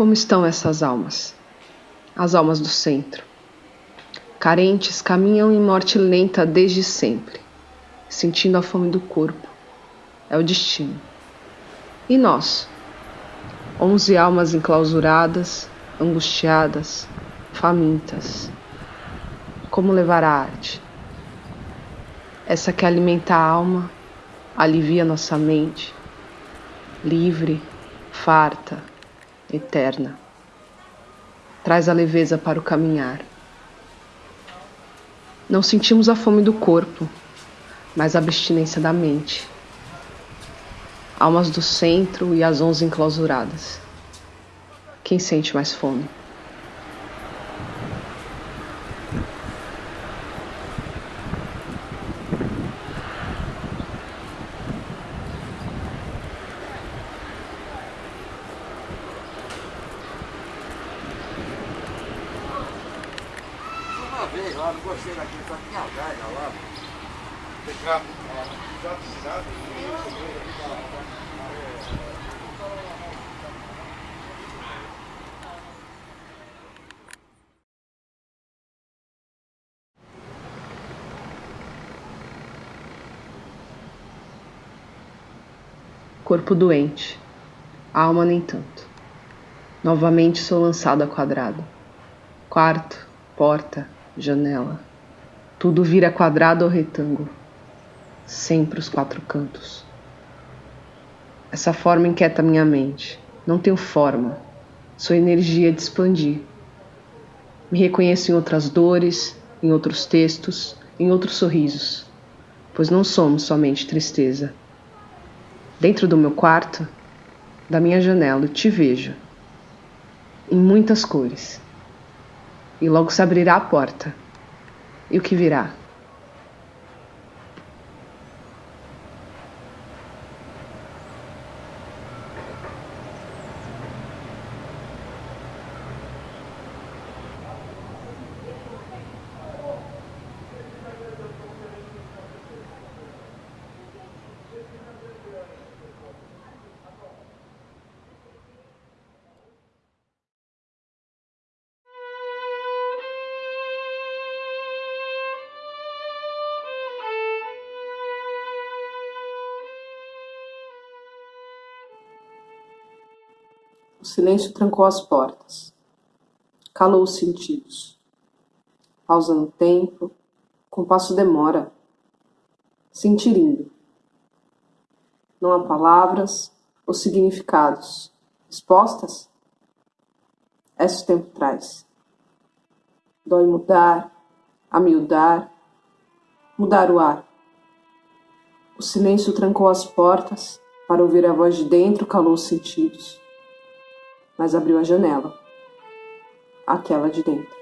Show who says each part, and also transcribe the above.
Speaker 1: Como estão essas almas? As almas do centro. Carentes caminham em morte lenta desde sempre, sentindo a fome do corpo. É o destino. E nós? Onze almas enclausuradas, angustiadas, famintas. Como levar a arte? Essa que alimenta a alma, alivia nossa mente, livre, farta, eterna. Traz a leveza para o caminhar. Não sentimos a fome do corpo, mas a abstinência da mente. Almas do centro e as onze enclausuradas. Quem sente mais fome?
Speaker 2: Vez lá, não gostei daquilo, só tinha velha lá.
Speaker 3: Já pisado
Speaker 1: Corpo doente, alma nem tanto. Novamente sou lançado a quadrado. Quarto, porta, janela. Tudo vira quadrado ou retângulo. Sempre os quatro cantos. Essa forma inquieta minha mente. Não tenho forma. Sou energia de expandir. Me reconheço em outras dores, em outros textos, em outros sorrisos, pois não somos somente tristeza. Dentro do meu quarto, da minha janela, te vejo, em muitas cores e logo se abrirá a porta. E o que virá? O silêncio trancou as portas. Calou os sentidos. Pausa no tempo. Compasso demora. Sentirindo. Não há palavras ou significados. Respostas? Esse tempo traz. Dói mudar, amiudar, mudar o ar. O silêncio trancou as portas, para ouvir a voz de dentro calou os sentidos mas abriu a janela, aquela de dentro.